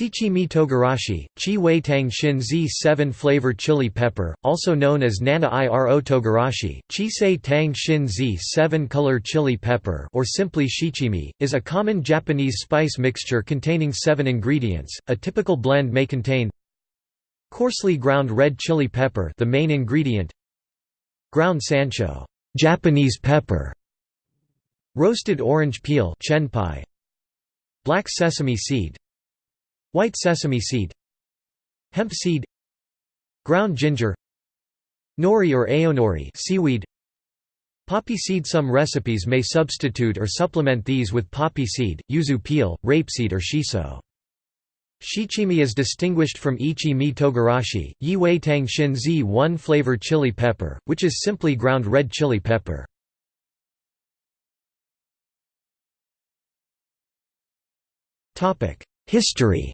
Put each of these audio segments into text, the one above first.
Shichimi togarashi, chi wei tang shin zi 7 flavor chili pepper, also known as nana iro togarashi, chi sei tang shin zi 7 color chili pepper or simply shichimi, is a common Japanese spice mixture containing seven ingredients. A typical blend may contain coarsely ground red chili pepper the main ingredient ground sansho Japanese pepper roasted orange peel chenpi black sesame seed white sesame seed. Hemp seed. Ground ginger. Nori or aonori seaweed. Poppy seed. Some recipes may substitute or supplement these with poppy seed yuzu peel rapeseed or shiso. Shichimi is distinguished from ichimi togarashi, yi wei tang shin zi one flavor chili pepper, which is simply ground red chili pepper. History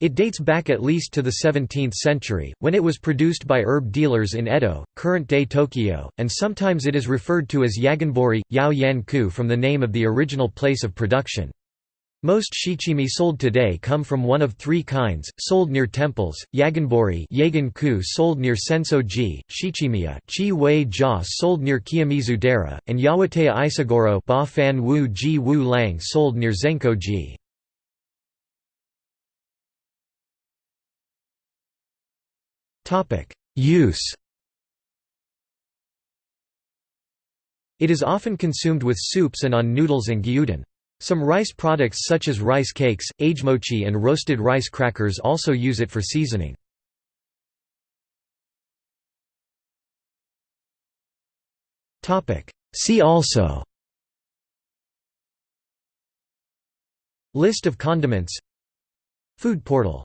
It dates back at least to the 17th century, when it was produced by herb dealers in Edo, current-day Tokyo, and sometimes it is referred to as yagenbori, yao yan ku from the name of the original place of production. Most shichimi sold today come from one of three kinds, sold near temples, yagenbori yagan sold near senso-ji, shichimiya chi wei sold near Kiyomizu-dera, and yawataya isogoro ba fan wu ji wu lang sold near zenko-ji. Use It is often consumed with soups and on noodles and gyudon. Some rice products such as rice cakes, agemochi and roasted rice crackers also use it for seasoning. See also List of condiments Food portal